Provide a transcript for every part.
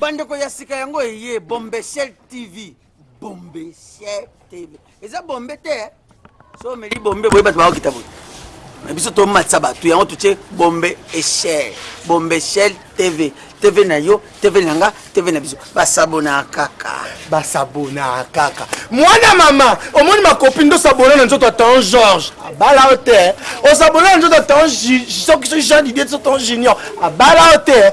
Bandeko ya sika yango eye Bombeshell TV. Bombeshell TV. Eza bombe te. Eh? So meli bombe boye bato bakokita boye. Na biso tomatisa bato yango totie bombe echelle. Bombeshell TV. TV na yo, TV na nga, TV na biso. Basabona kaka. Basabona kaka. Mwana mama, omoni makopi ndo sabona na nzoto atan Georges. Abala yo te. Osabona na nzoto atan soki soki Jean Didier soki atan Junior. Abala yo te.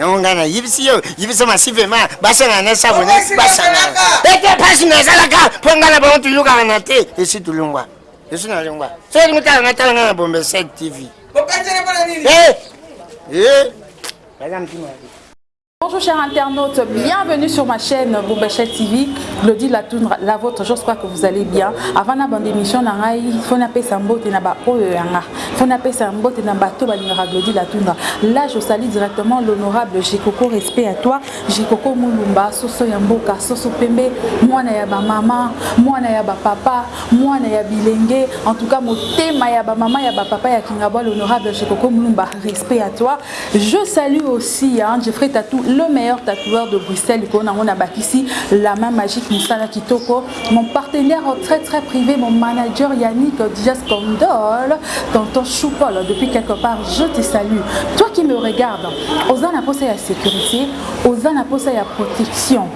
yango ngai nayebisi yo yebisa masivema basangana na sabone basangana ete mpasi nazalaka mpo ngai na bango toyokaka na te esi tolongwa esi nalongwa soki lingi tala ngai tala ngai na bombe 7 tv eh, eh. baza mtima Bonjour chers internautes, bienvenue sur ma chaîne Boubachet TV, Glody Latoundra, la vôtre, j'espère que vous allez bien. Avant la bande émission, il faut appeler Sambote na ba Oyoyanga, il faut appeler Sambote na bato balingaka Glody Latoundra. Là, je salue directement l'honorable Jikoko, respect à toi, Jikoko Mulumba, Soso Yamboka, Soso Pembe, Mwana ya ba maman, Mwana ya ba papa, Mwana ya bilenge, en tout cas, motema ya ba maman ya ba papa ya Kingabwa, l'honorable Jikoko Mulumba, respect à toi. Je salue aussi hein, Jeffrey Tatou, le meilleur tatoueur de Bruxelles. Likolo nango na bakisi la main magique Musala Kitoko, mon partenaire très très privé, mon manager Yannick Dijas Condol, tonton Choupol depuis quelque part, je te salue. Toi qui me regardes, oza na posa ya sécurité, oza na posa ya protection.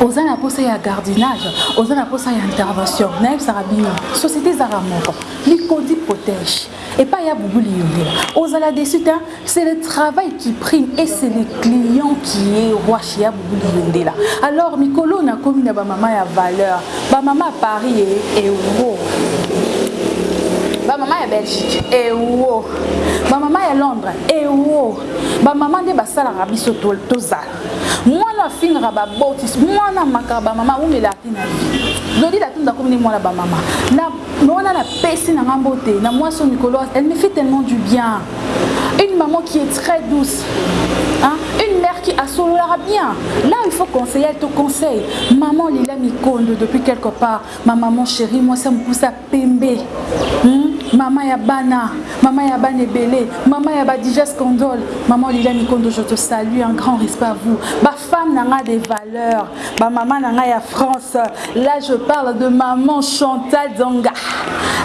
oza na posa ya gardinage oza na posa ya intervention nayebisaka bino société ezaka moko likodi protège Et pas ya boubou liyongela. Ozala déçu ta, c'est le travail qui prime et c'est le client qui est roi chez ya boubou liyongela. Alors mikolo na komi na ba mama ya valeur, ba mama Paris et eh, euro. Eh, ba mama ya Belgique et eh, euro. Ba mama ya Londres et euro. Ba mama nde basalaka biso tozala. Mwana afingaka ba botis, mwana makaba mama umela tina. Lodi la tunda komi ni mwana ba mama. Na Loana na pesi na nga mbote na mwasi mikolo elle me fait tellement du bien une maman qui est très douce hein? une mère qui asololaka bien là il faut conseiller elle te conseille maman lila mikondo depuis quelque part ma maman chérie mwasi ya mokusa pembe hmm? mama ya bana mama ya bana ebele mama ya badija scandole mama olila mikondo je te salue un grand respect à vous ba femme na nga de valeur ba mama na nga ya France là je parle de maman Chantal Zonga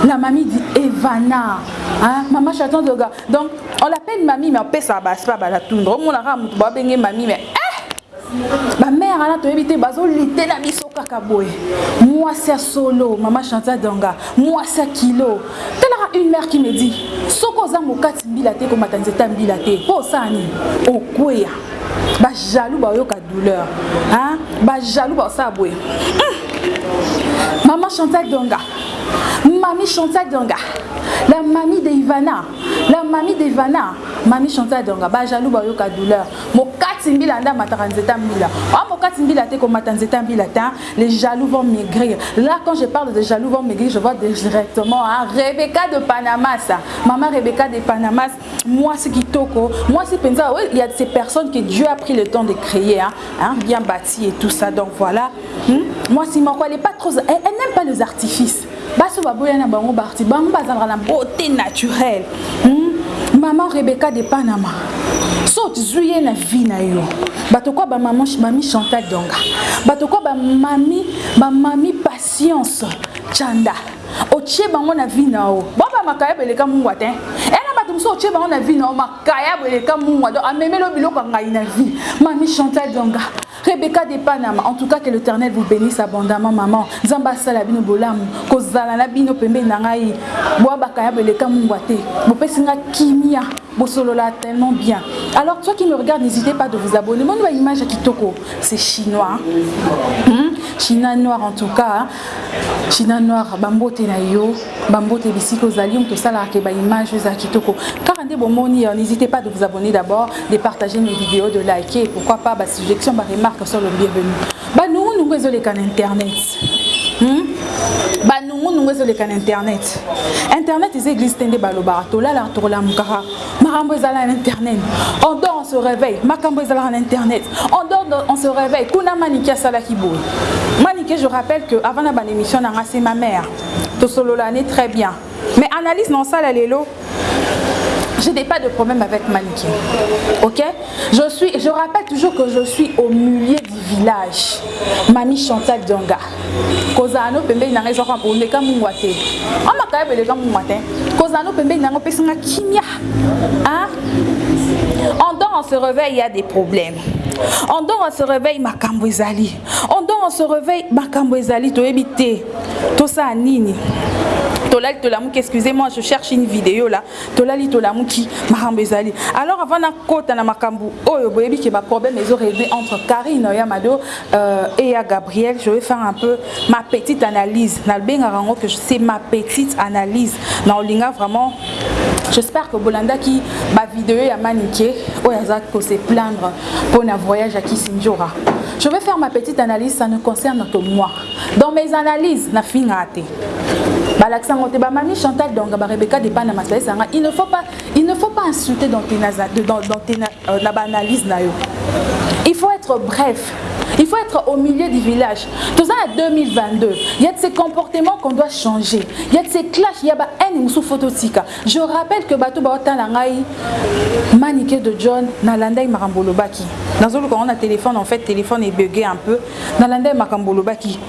la mamie dit Evana hein maman Chantal Zonga donc on l'appelle mamie mais on pèse à basse pas bala tundra on la ramu ba benge mamie mais bamare wana toyebi te bazolite na biso kaka boye mwasi ya solo mama chanta donga mwasi ya kilo talaka une mare qui me dit soki oza mokati mbila te komata nzete ya mbila te mpo osala nini okweya ba jaloux ba yoka douleur hein ba jaloux ba sa boye hmm. maman Chantal Donga Mamie Chantal Donga la mamie de Ivana la mamie de Ivana mamie Chantal Donga ba jaloux ba yoka douleur mokati mbila nda mataka nzeta mbila ah mokati mbila te komata nzeta mbila te hein. les jaloux vont maigrir là quand je parle de jaloux vont maigrir je vois directement hein. Rebecca de Panama ça maman Rebecca de Panama Mwasi kitoko, mwasi penza il y a ces personnes que Dieu a pris le temps de créer hein, hein bien bâti et tout ça donc voilà. Hmm? Mwasi moko elle est pas trop elle, elle n'aime pas les artifices. Baso baboya na bango barti bango bazalaka na beauté naturelle. Hmm? Maman Rebecca de Panama. Saute zuye na vie na yo. Bato kwa ba maman mami Chantal Donga. Bato kwa ba mami ba mami patience Chanda. Otie bango na vie na yo. Bon ba makayabo eleka mungwa te. Et na bato mosusu otie bango na vie na yo makayabo eleka mungwa donc amemeli yo biloko ya ngayi na vie. Mami Chantal Donga, Rebecca de Panama en tout cas que l'Eternel vous benisse abondamment maman. Nzambe asala bino bolamu kozala na bino pembeni na ngai. Boa bakayabo eleka mungwa te. Bopesi nga kimia. Bosolola tellement bien. Alors toi qui me regarde n'hésitez pas de vous abonner. Moni ba image ya kitoko. C'est chinois. Hein? China noir en tout cas. China noire ba mbote na yo. Ba mbote bisika ozali mutu osalaka ke ba image oyo ezala kitoko kaka nde bomoni euh n'hesitez pas de vous abonner d'abord de partager mes videos de liker pourquoi pas ba suggestions ba remarques sont le bienvenu ba nungu nungu ezo leka na internet hum ba nungu nungu ezo leka na internet internet eza eglise te nde ba lobaka tolalaka tokolamukaka makambo ezalaka na internet on dort on se réveille ma ezalaka internet on dort on se réveille kuna manikia salakibou manikia je rappelle que avant la banémission nanga se ma mère solo l'année très bien mais analyse non ça la lélo je n'ai pas de problème avec Maniki. Ok Je suis, je rappelle toujours que je suis au milieu village mami chantal dionga kozala no pembeni na ngai ezwaka mpo oleka mungwa te a makayabo eleka mungwa te kozala no pembeni na yango opesi nga kimia en dor en se réveil ya des problèmes en dor en se réveil makambo ezali en dor en se réveil makambo ezali toyebi te tosala nini tolali tolamuki excusez moi je cherche une vidéo là Tolali tolamuki makambo ezali alors avant na kota na makambo oyo boyebi ke ba problème ezo regle entre Carine ya mado euh et ya Gabriel je vais faire un peu ma petite analyse na bengaka yango que c'est ma petite analyse na olinga vraiment J'espère que bolandaki ba video ya Manicke oyo aza ko se plaindre pour na voyage à Kisindjora. Je vais faire ma petite analyse, ça ne concerne que moi. Dans mes analyses, na finga te. balakisa yango te ba mami chantal donga ba rebecca de pana masalisa yanga il ne faut pas il ne faut pas insulter dans tes dans, dans tes euh, na ba analyse na yo il faut être bref il faut être au milieu du village tout ça à 2022 il y a de ces comportements qu'on doit changer il y a de ces clashs il y a ba haine musu photo tika je rappelle que bato ba otala ngai manike de John na landai makambo lobaki nazolu quand on a téléphone en fait téléphone est bugué un peu na landai makambo lobaki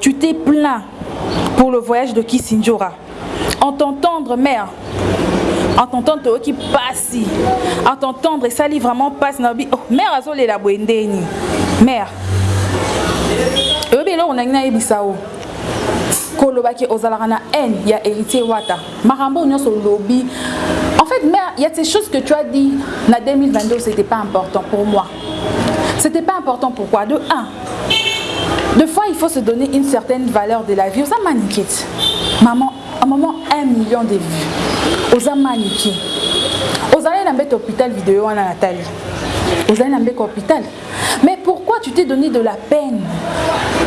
tu t'es plaint pour le voyage de Kisindjora en t'entendre mère en t'entendre toyoki pasi en t'entendre esali vraiment pasi na lobi oh, mère azolela boye ndeni mère oyebi eloko nangi nayebisa yo koloba ke ozalaka na haine ya héritier wata makambo oyo nyonso olobi en fait mère ya ces choses que tu as dit na 2022 c'était pas important pour moi c'était pas important pourquoi de un de fois, il faut se donner une certaine valeur de la vie. Ça Maman, à un moment, un million de vues. Osa maniquer. Osa aller dans hôpital vidéo en Nathalie. Osa aller dans l'hôpital. Mais pourquoi tu t'es donné de la peine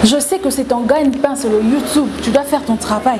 Je sais que c'est ton gagne-pain sur le YouTube, tu dois faire ton travail.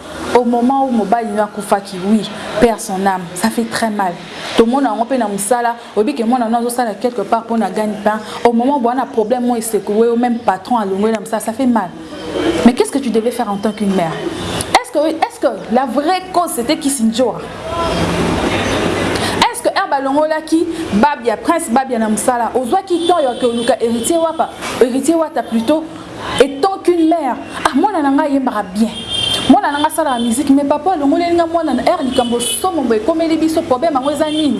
au moment où mobali no akufaki oui paix à son ame ça fait très mal tomona yango mpe na mosala oyebi ke mwana no azosala quelque part mpo na gagne pain au moment boa na problème oyo esekoue yo meme patron alongoli na mosala ça fait mal mais qu'est ce que tu devais faire en tant qu'une mère est ce que est ce que la vraie cause c'était kisindjora balongolaki babia prince babia na mosala ozwaki temps ya koluka héritier wapa héritier wata plutot Etant qu'une mère, ah mwana na nga ayembaka bien. Mwana na nga asalaka musique mais papa alongoleli nga mwana na heure likambo somo boye ekomeli biso problème yango eza nini?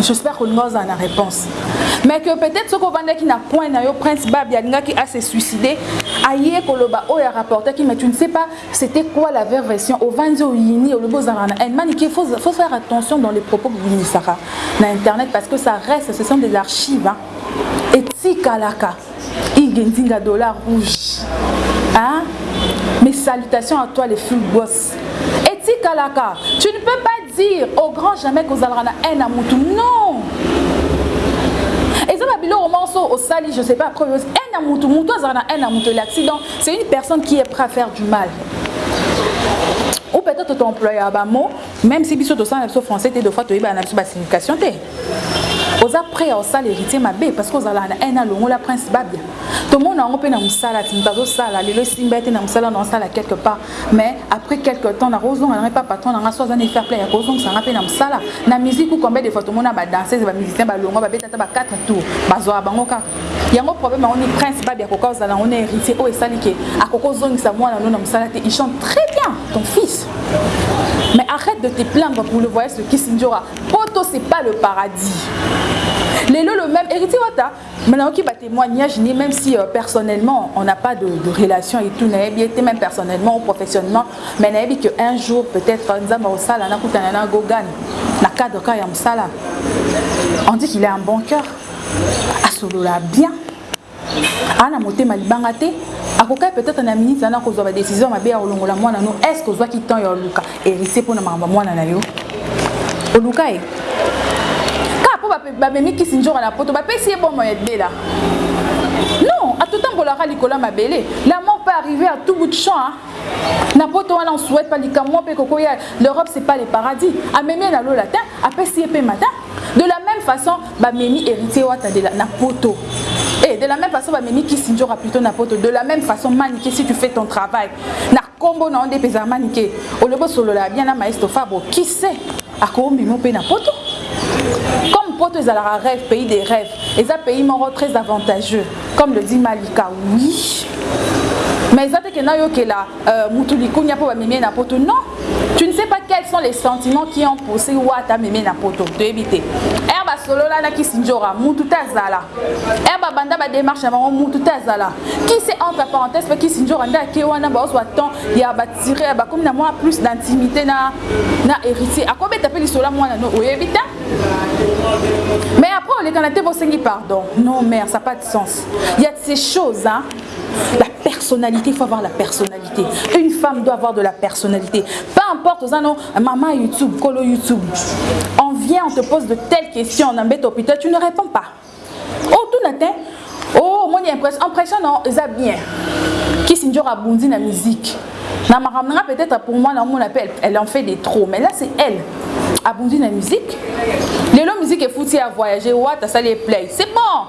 J'espère que olinga ozala na réponse. Mais que peut-être soki ovandaki na coin na yo Prince Babi alingaki a se suicider, aye koloba oyo a rapportaki mais tu ne sais pas c'était quoi la vraie version. Ovandi oyini olobi ozalaka na haine. Manike faut faut faire attention dans les propos que vous yinisaka na internet parce que ça reste ce sont des archives hein. Etikalaka. Inge Nzinga Dollar Rouge hein? Mes salutations à toi les full boss. Etikalaka, tu ne peux pas dire au grand jamais kozalaka na haine à mutu. Non! eza na biloko moko so osali je sais pas après haine à mutu mutu azala na haine à mutu l'accident c'est une personne qui est prêt à faire du mal ou peut-être toemployaka bamo même si biso tosala na biso français te dofa toyebana na biso basignification te oza près ya osala heritier mabe parce que ozalaka na haine alongola prince babia tomona yango mpe na mosala ti moto azosala lelo esimba ye te na mosala na osala quelque part mais après quelque temps nakozonga na ngai mpe patron na ngai so aza na efaire plein ya kozongisa ngai mpe na mosala na musique ou combien de fois tomona badanseuse bamusicien balongwa babeta ata ba 4 tour bazwaka bango kaka yango problème yango ni prince babia akoka ozala yango na héritier oyo esali ke akoki ozongisa mwana no na mosala te il chante très bien ton fils Mais arrête de te plaindre pour le voyage de Kissindjora. Poto c'est pas le paradis. Lelo le même héritier wata maintenant qui ba témoignage ni même si euh, personnellement on n'a pas de, de relation et tout nayebi été même personnellement ou professionnellement mais nayebi que un jour peut-être euh, nzamba au sala na kutana na gogan na cadre ka ya musala on dit qu'il a un bon cœur asolola bien a na motema libanga te akokaki peut-être na minute wana kozwa ba décision mabe ya kolongola mwana no est-ce que ozwaki temps ya oluka héritier mpo na makambo ya mwana na yo oluka ye kaka mpo bamemi kisi nzoka na poto bapesi ye bomo ya libela non atotambolaka likolo ya mabele la mort peut arriver à tout bout de champ na poto wana on souhaite pas likambo mwa mpe kokoya l'europe c'est pas le paradis amemi ye na lola te apesi ye mpe mata de la même façon Ba memi Heritier Wata de la, na poto et de la meme façon ba memi Kissindjora plutot na poto de la meme façon Manike si tu fais ton travail na kombo na yo nde peza Manike olobi osololaka bien na Maestro Fabro qui sait ako omema yo pe na poto comme poto ezalaka reve pays de reve eza pays moko très avantageux comme le dit Malika oui mais eza te ke nayokela euh, mutu likunya po bamemi na poto non tu ne sais pas quels sont les sentiments qui ont poussé wata amemi na poto toyebi te er basolola na kisindjora mutu te azala er babanda badémarche na bango mutu te azala kise entre parenthèse mpe kisindjora nde ake wana baozwa temps ya batire ya bakomi na mwa plus d'intimité na, na héritier akobeta mpe lisolo ya mwana no oyebi te mais après olekana te bosengi pardon non mère ça pas de sens il y a de ces choses hein la personnalité il faut avoir la personnalité une femme doit avoir de la personnalité peu importe oza no maman youtube kolo youtube on vient on te pose de telles questions na mbeto pita tu ne réponds pas otuna te oh, oh moni impression impression non eza bien kisi njora abundi na musique na makambo nanga peut-être pour moi na omona pe elle en fait des trop mais là c'est elle abundi na musique lelo musique efuti ya voyager wat asali eplay c'est bon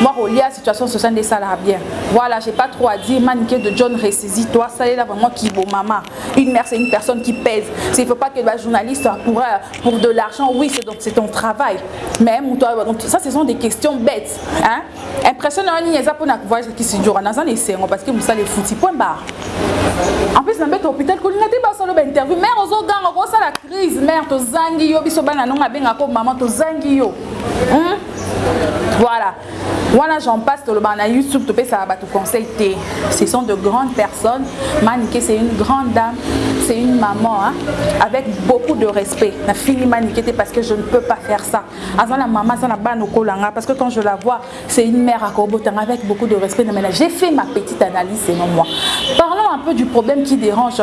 Mua kolia situation sociale nde esalaka bien voila j'ai pas trop à dire manike de John ressaisis toi salela vraiment kibo mama une mère c'est une personne qui pèse c'est il faut pas que ba journaliste pour pour de l'argent oui c'est donc c'est ton travail mais muto donc ça ce sont des questions bêtes hein impression na nini eza pona voyage qui se dure na zan esengo parce que musala efuti point barre en plus na mbeta hôpital kolinga te basolo ba interview mère ozo ganga ko sala crise mère tozangi yo biso bana nonga benga ko maman tozangi yo hein voilà wana j'en passe tolobaka na youtube topesaka bato conseil te ce sont de grandes personnes manike c'est une grande dame c'est une maman hein, avec beaucoup de respect. La fille m'a parce que je ne peux pas faire ça. Avant la maman, ça n'a pas hein, parce que quand je la vois, c'est une mère à Kobotan avec beaucoup de respect. J'ai fait ma petite analyse, c'est non moi. Parlons un peu du problème qui dérange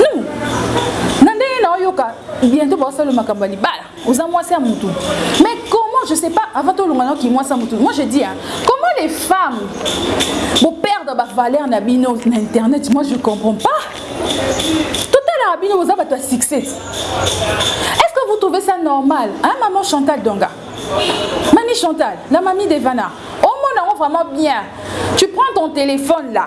non na ndenge na oyoka bientôt baosala makambo ya libala oza mwasi ya mutu mais comment je sais pas avant tolonga na kimwasi ya mutu moi je dis hein, comment les femmes boperdre bavaleur na bino na internet moi je comprends pas totalaka bino boza bato ya succès est ce que vous trouvez ça normal hein, maman chantal donga mami chantal la mami devana omona yango vraiment bien tu prends ton téléphone là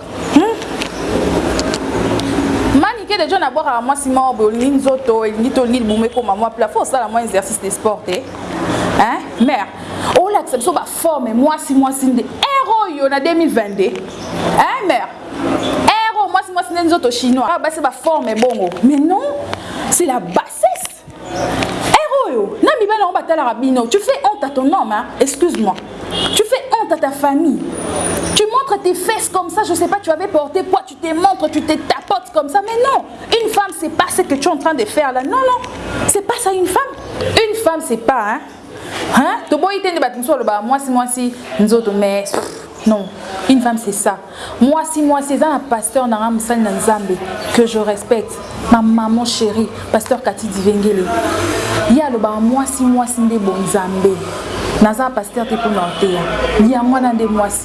manike deja na bwakaka mwasi moko boye olingi nzoto elingi to olingi libumu ekoma mwa pla fo osala mwa exercice de sport te hein mare olakisa biso baforme mwasi mwasi nde ere oyo na 2022 hein mare ere oyo mwasi mwasi nde nzoto chinois ah, basi baforme bongo mais non c'est la bassesse ere oyo na mibali yango batalaka bino tu fais honte à ton homme hein? excuse moi tu fais honte à ta famille tu montres tes fesses comme ça je sais pas tu avais porté poids tu te montres tu te tapes comme ça. Mais non, une femme, c'est pas ce que tu es en train de faire là. Non, non, c'est pas ça une femme. Une femme, c'est pas, hein. Hein? Toboyi te nde bato mosusu balobaka mwasi mwasi nzoto mais non une femme c'est ça mwasi mwasi eza na pasteur na nga mosali na nzambe que je respecte ma maman chérie pasteur kati divengele ye alobaka mwasi mwasi nde bonzambe naza pasteur te mpo na oteya yango wana nde mwasi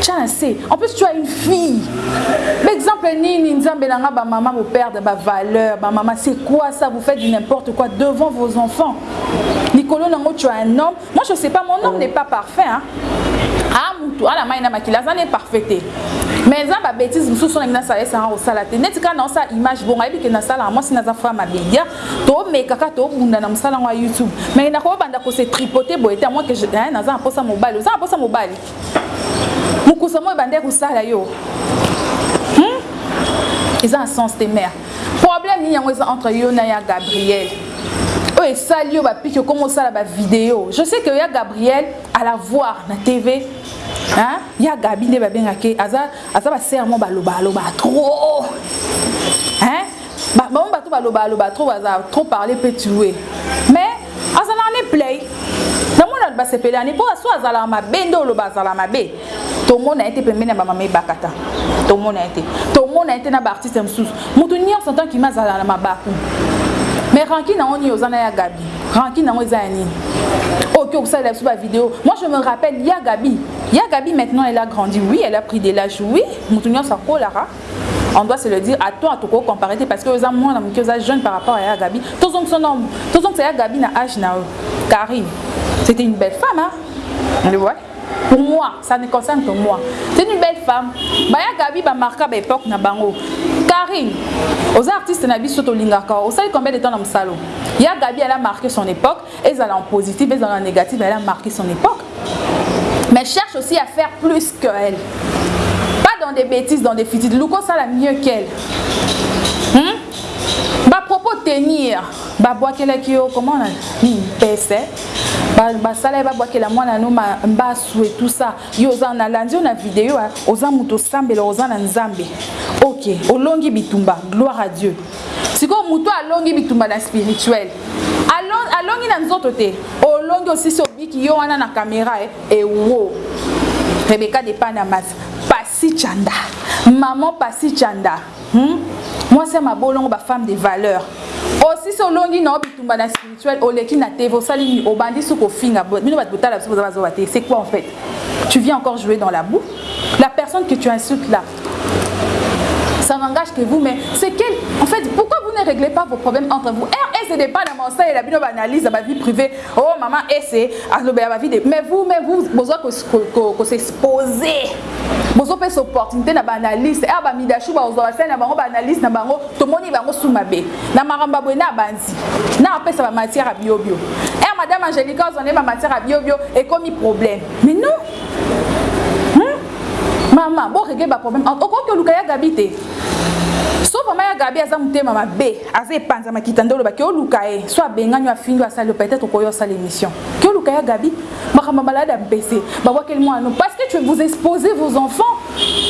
Tia na se. En plus tu as une fille. Ba exemple nini nzambe na nga ba maman bo perdre ba valeur ba maman c'est quoi ça vous faites du n'importe quoi devant vos enfants. Likolo nango tu as un homme. Moi je sais pas mon homme n'est pas parfait hein. Ah mutu ala mai na makila azana parfait te. Mais eza ba bêtises mususu na mina sala esa ko sala te. Neti ka na osa image bonga yebi ke na sala moi sina za fra mabedia. To meka ka to bunda na musala ngwa YouTube. Mais na ko banda ko se tripoter boye te moi que je hein, na za posa mobali. Oza posa mobali. Mukusa moko ebandaki kosala yo. Hum? Eza na sens te mère. Problème nini yango eza entre yo na ya Gabriel? oyo esali yo bapiki okoma osala bavideo je sais que ya gabriel à la voir na tv hein? ya gabi nde babengaki aza, aza basere mo balobaloba trop hein? Ba bango batu ba loba loba trop baza trop parler peut tuer. Mais azala ne play. Na mona ba sepela ne po aso azala mabe nde oloba azala mabe. Tomona yete pembeni ya ba mama ebakata. Tomona yete. Tomona yete na ba artistes msusu. Mutu nionso tant qu'il mazala na mabaku. Mais rancune na oni ozana ya Gabi. Rancune na ngo eza ya nini? Ok, ok, ça il a sur la vidéo. Moi je me rappelle, il y a Gabi. Il y a Gabi maintenant, elle a grandi. Oui, elle a pris de l'âge. Oui, mutu nionso akolaka. on doit se le dire à toi toko comparer te parce que oza mwana muke oza jeune par rapport à Gabi tozongisa na tozongisa ya Gabi na âge na Karine c'était une belle femme hein le vois pour moi ça ne concerne que moi c'est une belle femme baya Gabi ba marqua ba époque na bango Karine oza artiste na biso tolingaka osali combien de temps na musalo ya Gabi elle a marqué son époque Ezala en positif, ezala en negatif, elle a marque son epoque. Mais cherche aussi à faire plus que elle. Pas dans des bêtises, dans des fitides. Luko sala mieux qu'elle. Hmm? Ba propos tenir. Ba boakela ki yo, comment on a dit, pèse. basala ye babwakela mwana no mbasu et tout ça yo oza na landi yo na video oza moto osambela oza na nzambe ok olongi bitumba gloire à dieu sikoyo moto oyo alongi bitumba na spirituel alongi na nzoto te olongi osisi obiki yo wana na kamera e eh, ewo eh, rebeka depana masa pasi chanda maman pasi chanda hmm? mwasi ya mabolongo bafemme de valeur osisi olongi na yo bitumba na Suel oleki na TV osali nini obandi su kofinga bino batu botala biso boza ba zoba te c'est quoi en fait tu viens encore jouer dans la boue la personne que tu insultes là ça n'engage que vous mais c'est quel en fait pourquoi vous ne réglez pas vos problèmes entre vous heure ese de bana maosai la bino ba analyse ya ba vie privée oh maman ese alobela ba vie de mais vous mais vous bozoa ko s'exposer bozopesa opportunité na baanalyste a bamidashu baozwa basali na bango baanalyse na bango tomoni bango su mabe na makambo ya boye na abanzi na apesa ba matière ya biobio er madame angelica ozwa nde ba matière ya biobio ekomi problème mais non hmm? mama boregle ba problème okoki oluka ya gabi te so mama ya gabi aza motema mabe aza epanza makita nde olobaki oluka ye so abengani yo afingi asali peut-être okoyo asala émission ke oluka ya gabi makambo malade ya mpese babwakeli mwana no parce que tu vous exposez vos enfants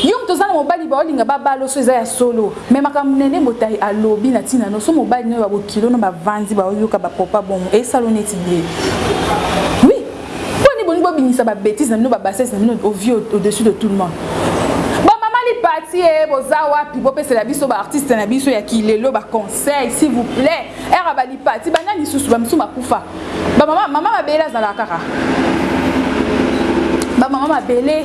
yo moto oza na mobali baolinga babala oso eza ya solo Mais makambo nene botayi alobi na tina no so mobali nayo ba bokilo no ba vandi ba yoka ba popa bongo esalo neti de oui pona ni bolingi bobimisa ba betise na bino ba bassesse na bino ovie au dessus de tout le monde ba mama lipati ee boza wapi bopesela biso ba artiste na biso ya ki lelo ba conseil s'il vous plait era ba lipati ba nani susu ba misu makufa ba mama mama mabele azala kaka ba mama mabele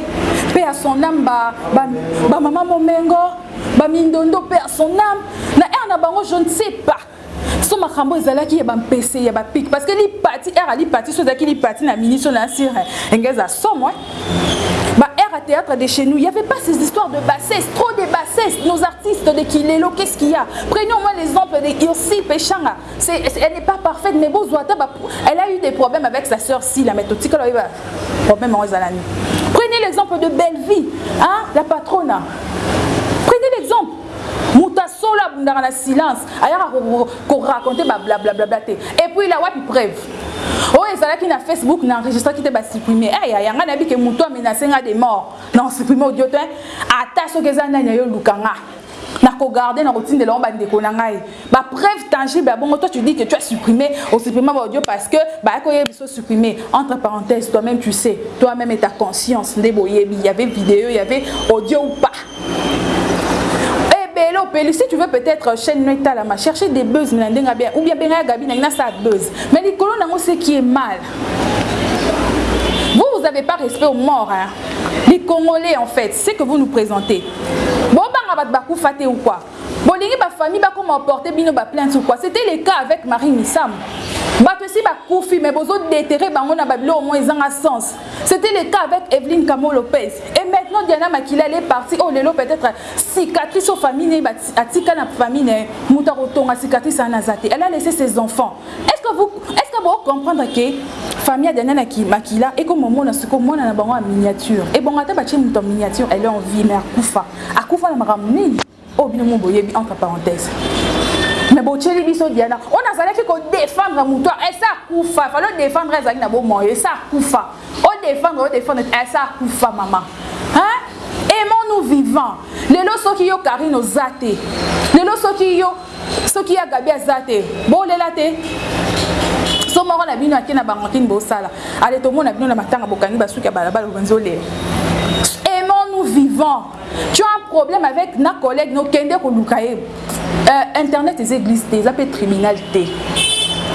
pe à son ame ba ba mama momengo Ba mindondo paix à son ame na heure na bango je ne sais pas so makambo ezalaki ya ba mpese ya ba pic parce que li parti heure ali parti so ezalaki li parti na mini so na sire engeza somo ba heure à théâtre de chez nous il y avait pas ces histoires de bassesse trop de bassesse nos artistes de Kilelo qu'est-ce qu'il y a prenons moi l'exemple de Ursi Peshanga C'est, elle n'est pas parfaite, mais bon, Zouata, elle a eu des problèmes avec sa sœur Sila, mais tout ce qu'elle a eu, problème en Zalani. Prenez l'exemple de Bellevue, hein, la patronne. Prenez l'exemple. Moutassola abundaka na silence ayaka koraconte bablablabla te epuis la wapi preuve oyo oh, ezalaki na facebook na enregistraki te basupprime ey eh, yanga nayebi ke motu amenase nga de mort na supprime audio te ata soki eza nani ayo luka nga na ko garder na kotindela yango bandeko na ngai ba preuve tangible ya bongo toi tu dis que tu as supprimé osupprima ba audio parce que bayaki oyebisa osupprime entre parenthèse toi même tu sais toi même et ta conscience nde boyebi il y avait video il y avait audio ou pas ebele opeli si tu veux peut-être chaîne no etalama chercher des buzz na ndenge bien ou bien benga ya gabi na ngai nasala buzz mais likolo nango ce qui est mal vous vous avez pas respect aux morts hein? les congolais en fait ce que vous nous présentez Bo banga batu ba kufa te ou quoi? Bo lingi ba famille ba koma porter bino ba plaintes ou quoi? C'etait le cas avec Marie Misamu. Batu esi ba kufi mais bozo deterrer bango na ba biloko moko ezanga sens. C'etait le cas avec Eveline Kamo Lopez. Et maintenant Diana Makila elle est partie oyo lelo peut etre cicatrice oyo famille naye atika na famille naye mutu ako tonga cicatrice wana aza te. Elle a laisse ses enfants. Est-ce que vous est-ce que vous comprenez que famille ya Daniel qui makila et comme mon na siko mwana na bango en miniature et bon ata ba chez muto miniature elle est en vie mais akufa akufa na makambo nini oyo bino mo boyebi entre parenthèse mais botyeli biso diana oyo nazalaki kodefendre moto ese akufa fali odefendre ezalaki na bomoi ese akufa odefendre odefendre ese akufa mama aimons nous vivant lelo soki yo karine oza te lelo soki yo soki ya gabi aza te bolela te so moko na bino ake na bango tini bosala ale tomona bino na matanga bokangi basuki ya balabala obanzi olela aimons nous vivant tu as un problème avec na collègue nokende koluka ye euh, internet eza église te eza mpe tribunal te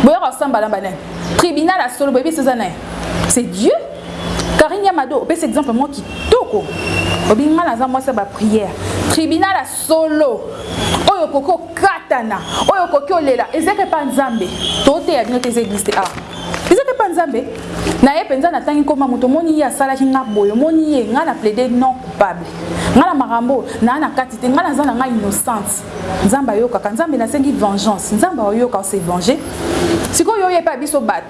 boyoka osambalamba nani tribunal ya solo boyebi soza naye c'est dieu karine ya mado opesi exemple mwa kitoko obingi ngai naza mwasi ya baprière tribunal ya Solo oyo okoki okatana oyo okoki olela ezaka epa nzambe toteya bino te eza existe awa ezaka epa nzambe na ye mpenza natangi nkoma moto omoni ye asalaki nga boye omoni ye ngai na plaide non coupable ngai na makambo naa na kati te ngai naza na ngai innocente nzambe ayokaka nzambe nasengi vengeance nzambe aoyoka ose venger sikoyo oyo epa biso bato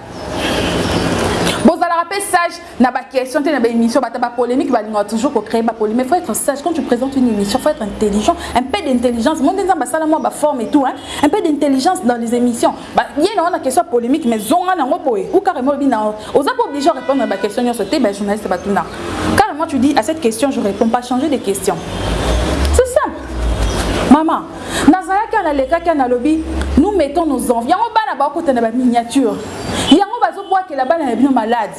bozalaka mpe sage na ba question te na ba émission bata ba polémique balingaka toujours ko créer ba polémique mais faut être sage quand tu présentes une émission faut être intelligent un peu d'intelligence monde nzamba sala moi ba forme et tout hein un peu d'intelligence dans les émissions ba ye na wana question polémique mais zonga na ngo boye ou carrément bi na oza pas obligé de répondre à ba question nyoso te ba journaliste ba tuna carrément tu dis à cette question je réponds pas changer de question c'est ça maman nazalaki analekaki analobi nous mettons nos envies yango bana bakotana ba miniature yango bazobwakela bana na bino malade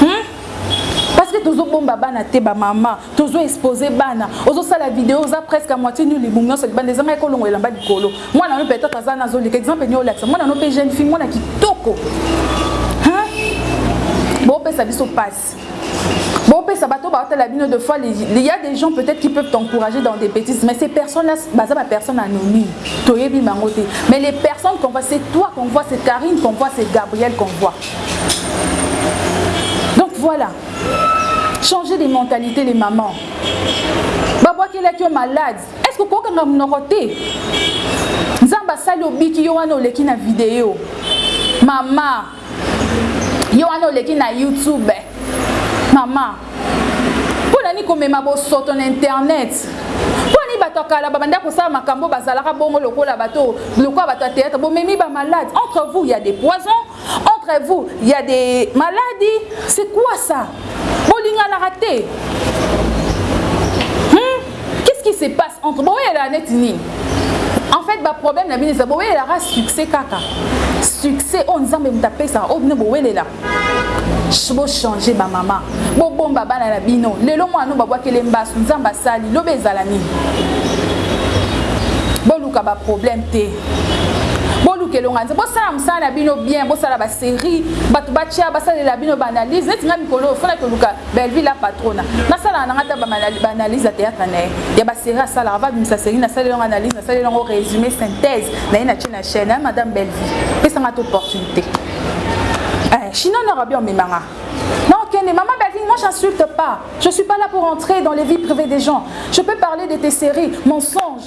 hmm? parce que tozobomba bana te bamama tozo expose bana ozosala video oza presque moitié nu libumu nyonso libanda ezanga ekolongo elamba likolo mwana no peut-être aza na azoleka exemple nio olakisa mwana no mpe jeune fille mwana kitoko bopesa biso mpasi bopesa bato baotala bino de fois il y a des gens peut-être qui peuvent t'encourager dans des bêtises mais ces personnes là baza ba personnes anonymes toyebi bango te mais les personnes qu'on voit c'est toi qu'on voit c'est Karine qu'on voit c'est Gabriel qu'on voit donc voilà changer de mentalité les mamans babwakelaki yo malade est-ce que okokanga monoko te nzambe asali obiki yo wana oleki na video mama yo wana oleki na youtube mama mpo nani komema bosoto na internet mpo nani bato ya kala babanda kosala makambo bazalaka bongo lokola bato lokola bato ya théâtre bomemi bamalade entre vous ya des poisons Entre vous il ya de maladi c'est quoi ça bolinganaka te hum qu'est ce qui se passe entre boyelaka neti nini en fait ba problème na bino eza bowelelaka succès kaka succès oyo nzambe moto apesaka oyo bino bowelela bochange bamama bobomba bana na bino lelo mwana no babwakele mbasu nzambe asali lobi ezala nini boluka baproblème te boluka elonga nzambe bosala mosala na bino bien bosala baserie bato batya basalela bino baanalyse neti ngai mikolo oyo fona toluka belleville la patrona nasalaka na ngai ata baanalyse ya théâtre na ye ya baserie asalaka ava bimisa serie nasalela yango analyse nasalela yango résumé synthèse na ye na tie na chaîne ya madame belleville pesa ngai ata opportunité eh, chinois naka bien omema ngai Kende, maman Belvin, moi j'insulte pas. Je suis pas là pour entrer dans les vies privées des gens. Je peux parler de tes séries, mensonges,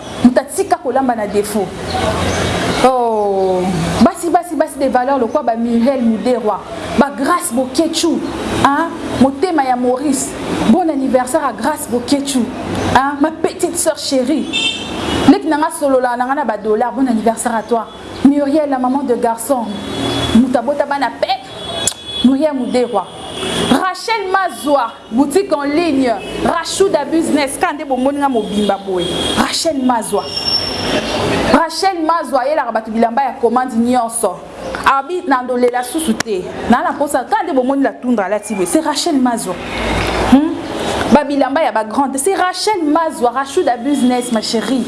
Moto atika kolamba na defaut. Oh, basi basi basi des valeurs lokwa ba Muriel Muderwa, ba Grace Boketchou, hein, motema ya Maurice. Bon anniversaire à Grace Boketchou, hein, ma petite sœur chérie. Leki nanga solola nanga na ba dollars, bon anniversaire à toi. Muriel la maman de garçon. Mutabota bana pe Muriel Muderwa. Rachel Mazwa Boutique en ligne Rashuda business kaka nde bomoni nga mobimba boye Rachel Mazwa Rachel Mazwa ayelaka bato bilamba ya commande nyonso abi nando lela susu te naa na mposa kaka nde bomoni la tundra alati boye c'est Rachel Mazwa hmm? babilamba ya bagrande c'est Rachel Mazwa Rashuda business ma chérie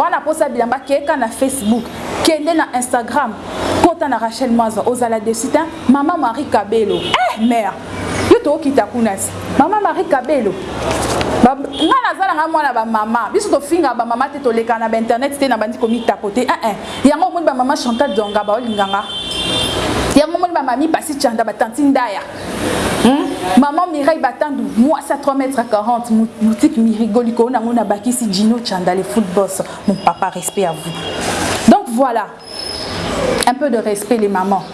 wana mposa bilamba keka na Facebook kende na Instagram kota na Rachel Mazwa ozala desite mama Marie Kabelo eh mère yo tokita kuna se mama marie kabelo nga naza na nga mwana bamama biso tofingaka bamama te tolekaka na bainternet te nabandi komitako te ee eh, eh. yango omoni bamama chantal donga baolinga nga yango omoni bamami pasi chanda batanti ndaya Hmm? Maman Mireille Batandu, moi ça 3 mètres à 40, boutique Mirigoli, on a bakisi Gino Chanda, les foot boss. Mon papa, respect à vous. Donc voilà, Un peu de respect les mamans.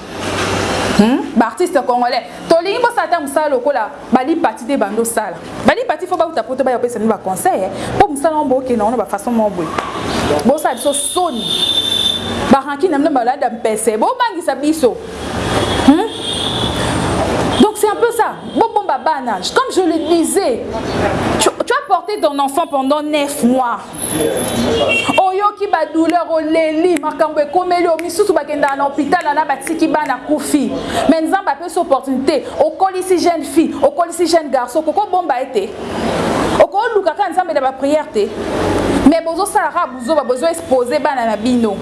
Hum? Ba artistes congolais, tolingi bosala ata musala lokola Bali Pati te bando sala. Bali Pati faut bauta poto baya kopesa bino ba conseils po musala wana bokende yango na ba façon moko boye. Bosala biso soni. Ba rancune na bino balada mpese. Bobangisa biso. Hum? Donc c'est un peu ça. Bobomba bana. Comme je le disais, tu, tu as porté ton enfant pendant 9 mois. oyoki badouleur oleli makambo ekomeli yo misusu bakendaka na hopital wana batiki bana kufi me nzambe apesi opportunité okolisi jeune fille okolisi jeune garçon okoki obomba ye te okoki oluka kaka nzambe na bapriere te me bozosala kaka buzoba bozo expose bana na bino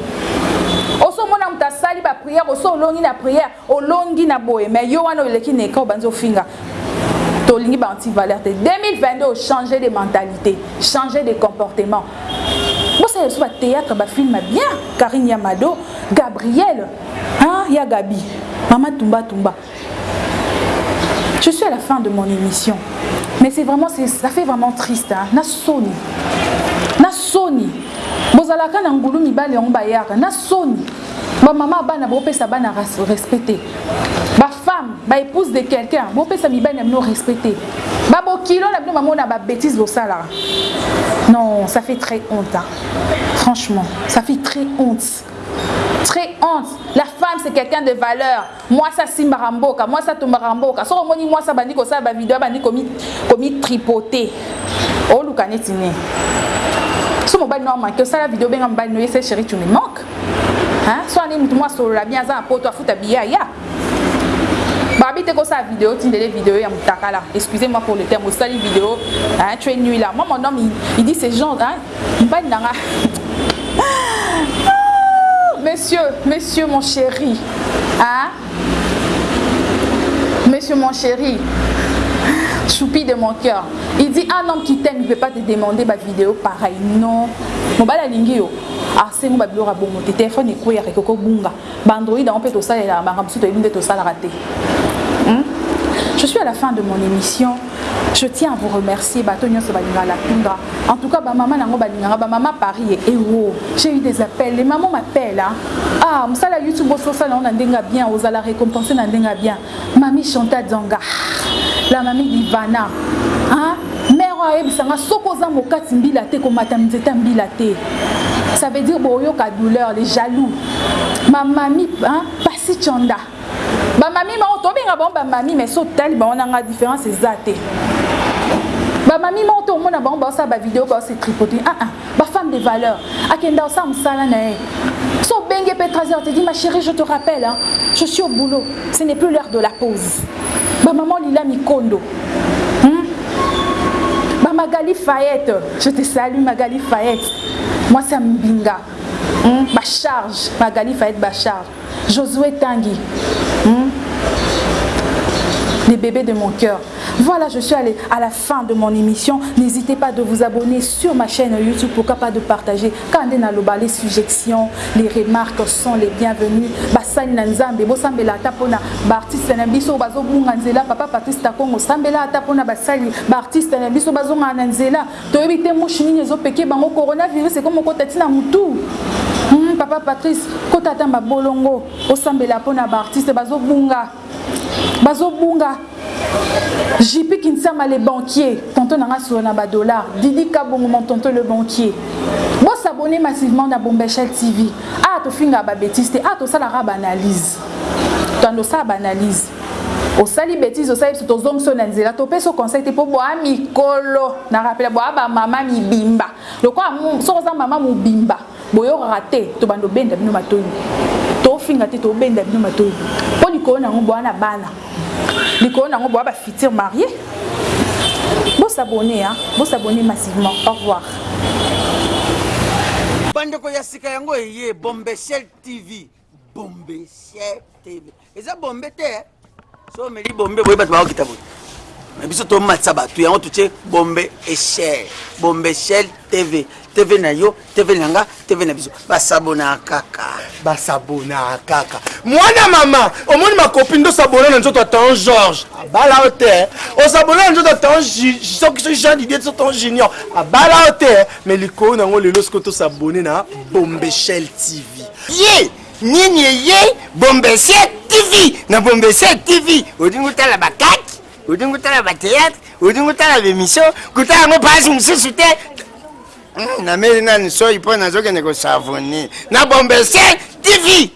osomona moto asali bapriere oso olongi na priere Olongi na boye mais yo wana oleki na ecran obanzi ofinga tolingi ba anti valeur te 2022 changer de mentalite changer de comportement bosala lisusu ba theatre ba film bien Carine ya Mado Gabriel hein ya Gabi mama tumba tumba je suis à la fin de mon émission mais c'est vraiment ça fait vraiment triste hein na soni na soni bozalaka na ngulu mibali yango bayaka na soni Ba maman ya bana bopesa bana respect te ba femme ba epouse de quelqu'un bopesa mibali na bino respect te ba bokilo na bino bamona ba betise bosalaka non ça fait très honte hein. franchement ça fait très honte très honte la femme c'est quelqu'un de valeur Mwasi asimbaka mboka, mwasi atumbaka mboka. Soki omoni mwasi abandi kosala ba video abandi komi komi tripoter. Oluka neti nini? So mobali no manque osala video benga mobali no yese chérie tu me manques. Hein? So ani mutu mwasi solola bien aza na poto afuta billet aya. Babi te kosala video tindele video ya mutakala. Excusez-moi pour le terme, osali video, hein, tu es nul là. Moi mon homme il, il dit ces gens hein, mobali na nga ah, monsieur monsieur mon chéri hein? monsieur mon chéri choupi de mon cœur il dit un homme qui t'aime ne peut pas te demander ba vidéo pareil non mobali alingi yo arsengo babiloko ya bongo te telefone ekweyaka ekoki obunga Ba android yango pe tosalelaka makambo mosusu toyebi nde tosalaka te hum? Je suis à la fin de mon émission. Je tiens à vous remercier, bato nyonso balinga la tundra. En tout cas, ba mama nango balinganga, ba mama Paris et Ewo. J'ai eu des appels, les mamans m'appellent. Hein? Ah, musala YouTube osala na ndenge bien, ozala récompensé na ndenge bien. Mami Chanta Dzanga, la mami d'Ivana, hein? Mère oyo ayebisa nga soki oza mokati mbila te komata nzete ya mbila te. Ça veut dire boyoka douleur, les jaloux. Ma mami, hein? Pasi Chanda. Ba mami moko tobenga bango ba mami mais so tali bango nanga différence eza te. Ba mami moko to omona bango ba osala ba vidéo ba se tripoter. Ah ah. Ba femme de valeur akenda kosala mosala na ye so obengi ye mpe 3 heures te dit ma chérie je te rappelle hein, je suis au boulot ce n'est plus l'heure de la pause ba maman lila mikondo hmm? ba magali fayette je te salue magali fayette mwasi ya mbinga hmm? ba charge magali fayette ba charge Josue Tangi hum les bébés de mon cœur. Voilà, je suis allé à la fin de mon émission. N'hésitez pas de vous abonner sur ma chaîne YouTube, pourquoi pas de partager. Quand on a le bas, les suggestions, les remarques sont les bienvenues. Basani na nzambe, bo sambela ata pona ba artistes na biso bazo bunga nzela, papa Patrice Takongo sambela ata pona basali ba artistes na biso bazo ngana nzela. Toyebi te mushi nini ezo peke bango corona virus ekomi okota ti na mutu hum papa Patrice kota ata mabolongo osambela pona ba artiste bazo bunga bazo bunga JP Kinsama le banquier tonton nanga solo na ba dollars Didi Kabongo mon tonton le banquier bo s'abonner massivement na Bombashell TV awa tofingaka ba betise te awa tosalaka ba analyse tanda osala ba analyse Osali betise osali biso tozongisa yo na nzela topesi yo conseil te mpo boa mikolo na rapela boa bamama mibimba lokola soki oza mama mobimba boyokaka te tobanda obenda bino matoyi tofinga te tobenda bino matoyi mpo likolo na yango boa na bana likolo na yango boa bafutur marie bosabone bosabone massivement au revoir bandeko ya sika yango eye bombeshel tv bombe sier tv eza bombe te eh? so omeli bombe boye bato bakokita boye na biso tomatisa bato yango totie bombe echel bombe echel tv tv na yo tv na nga tv na biso basabona kaka basabona kaka mwana mama omoni makopi nde osabona na nzoto ya tan george abala yo te eh? osabona na nzoto ya tan soki soki jean didier so tan junior abala yo te eh? me likolo na yango lelo soki tosabone na bombechel tv Ye nini eye bombesier TV na bombesier TV olingi otala ba kat olingi otala ba theatre olingi otala ba emission kotala yango pasi mosusu te hmm, nameli nani soyi mpo nazokende kosavoni na bombesier TV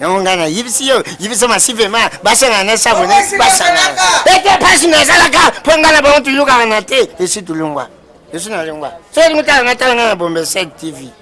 yango ngai nayebisi yo yebisa masivema basangana na savoni basangana ete pasi nazalaka mpo ngai na bango tuyokaka na te esi tulungwa esi nalungwa soki olingi otala natala ngai na bombesier TV